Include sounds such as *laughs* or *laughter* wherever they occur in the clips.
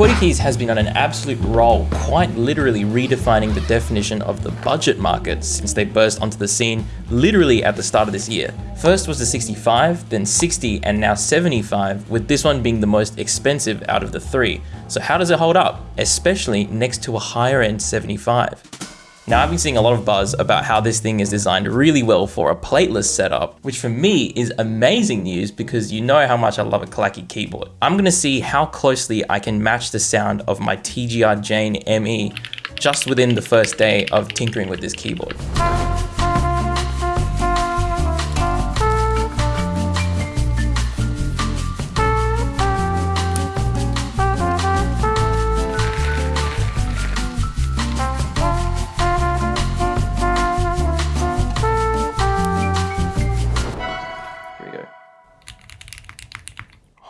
QWERTY has been on an absolute roll, quite literally redefining the definition of the budget market since they burst onto the scene literally at the start of this year. First was the 65, then 60, and now 75, with this one being the most expensive out of the three. So how does it hold up, especially next to a higher end 75? Now I've been seeing a lot of buzz about how this thing is designed really well for a plateless setup, which for me is amazing news because you know how much I love a clacky keyboard. I'm gonna see how closely I can match the sound of my TGR Jane ME just within the first day of tinkering with this keyboard.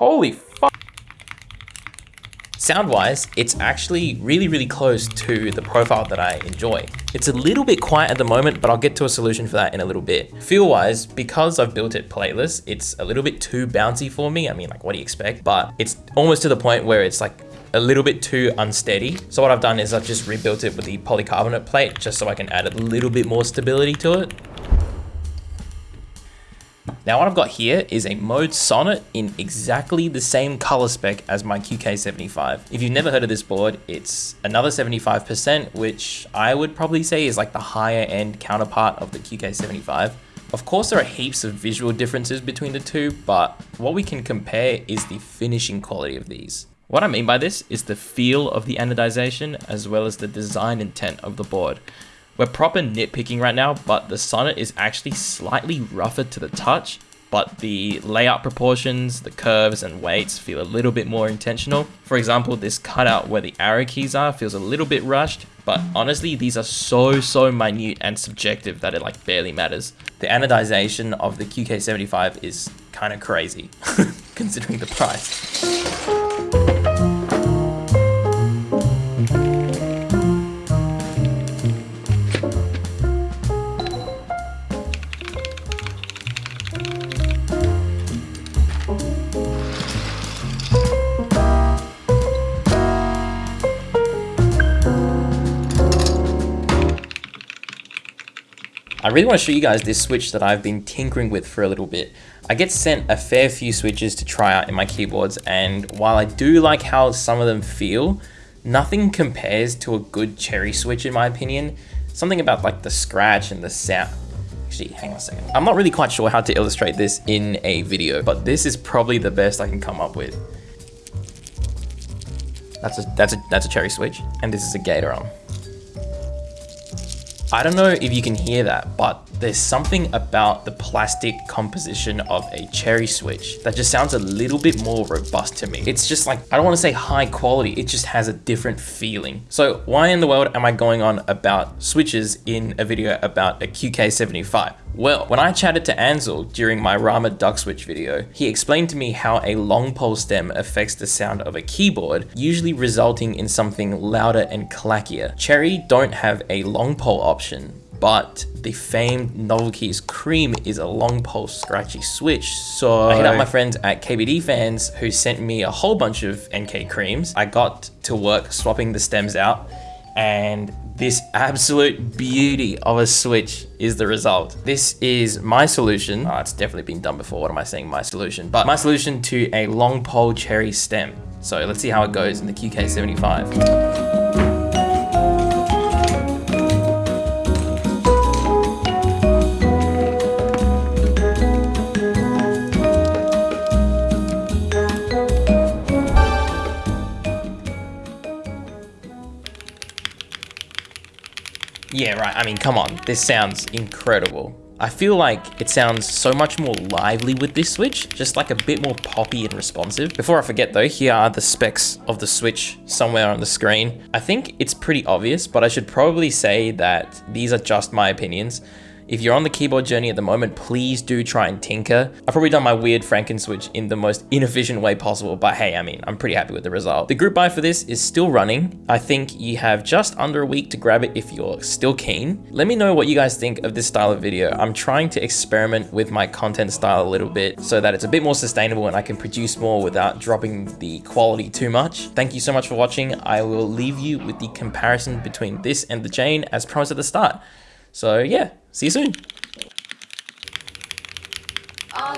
Holy fuck. Sound-wise, it's actually really, really close to the profile that I enjoy. It's a little bit quiet at the moment, but I'll get to a solution for that in a little bit. Feel-wise, because I've built it plateless, it's a little bit too bouncy for me. I mean, like, what do you expect? But it's almost to the point where it's like a little bit too unsteady. So what I've done is I've just rebuilt it with the polycarbonate plate, just so I can add a little bit more stability to it. Now what I've got here is a Mode Sonnet in exactly the same color spec as my QK75. If you've never heard of this board, it's another 75%, which I would probably say is like the higher end counterpart of the QK75. Of course, there are heaps of visual differences between the two, but what we can compare is the finishing quality of these. What I mean by this is the feel of the anodization as well as the design intent of the board. We're proper nitpicking right now, but the Sonnet is actually slightly rougher to the touch, but the layout proportions, the curves and weights feel a little bit more intentional. For example, this cutout where the arrow keys are feels a little bit rushed, but honestly, these are so, so minute and subjective that it like barely matters. The anodization of the QK75 is kind of crazy, *laughs* considering the price. I really want to show you guys this switch that I've been tinkering with for a little bit. I get sent a fair few switches to try out in my keyboards and while I do like how some of them feel, nothing compares to a good cherry switch in my opinion. Something about like the scratch and the sound. Actually, hang on a second. I'm not really quite sure how to illustrate this in a video, but this is probably the best I can come up with. That's a, that's a, that's a cherry switch and this is a Gateron. I don't know if you can hear that, but there's something about the plastic composition of a cherry switch that just sounds a little bit more robust to me. It's just like, I don't want to say high quality, it just has a different feeling. So why in the world am I going on about switches in a video about a QK75? Well, when I chatted to Ansel during my Rama duck switch video, he explained to me how a long pole stem affects the sound of a keyboard, usually resulting in something louder and clackier. Cherry don't have a long pole option, but the famed Novel Keys Cream is a long pole scratchy switch. So I hit up my friends at KBD Fans who sent me a whole bunch of NK creams. I got to work swapping the stems out and this absolute beauty of a switch is the result. This is my solution. Oh, it's definitely been done before. What am I saying? My solution. But my solution to a long pole cherry stem. So let's see how it goes in the QK75. Yeah, right. I mean, come on. This sounds incredible. I feel like it sounds so much more lively with this switch, just like a bit more poppy and responsive. Before I forget though, here are the specs of the switch somewhere on the screen. I think it's pretty obvious, but I should probably say that these are just my opinions. If you're on the keyboard journey at the moment, please do try and tinker. I've probably done my weird Franken switch in the most inefficient way possible, but hey, I mean, I'm pretty happy with the result. The group buy for this is still running. I think you have just under a week to grab it if you're still keen. Let me know what you guys think of this style of video. I'm trying to experiment with my content style a little bit so that it's a bit more sustainable and I can produce more without dropping the quality too much. Thank you so much for watching. I will leave you with the comparison between this and the Jane as promised at the start. So yeah, see you soon. All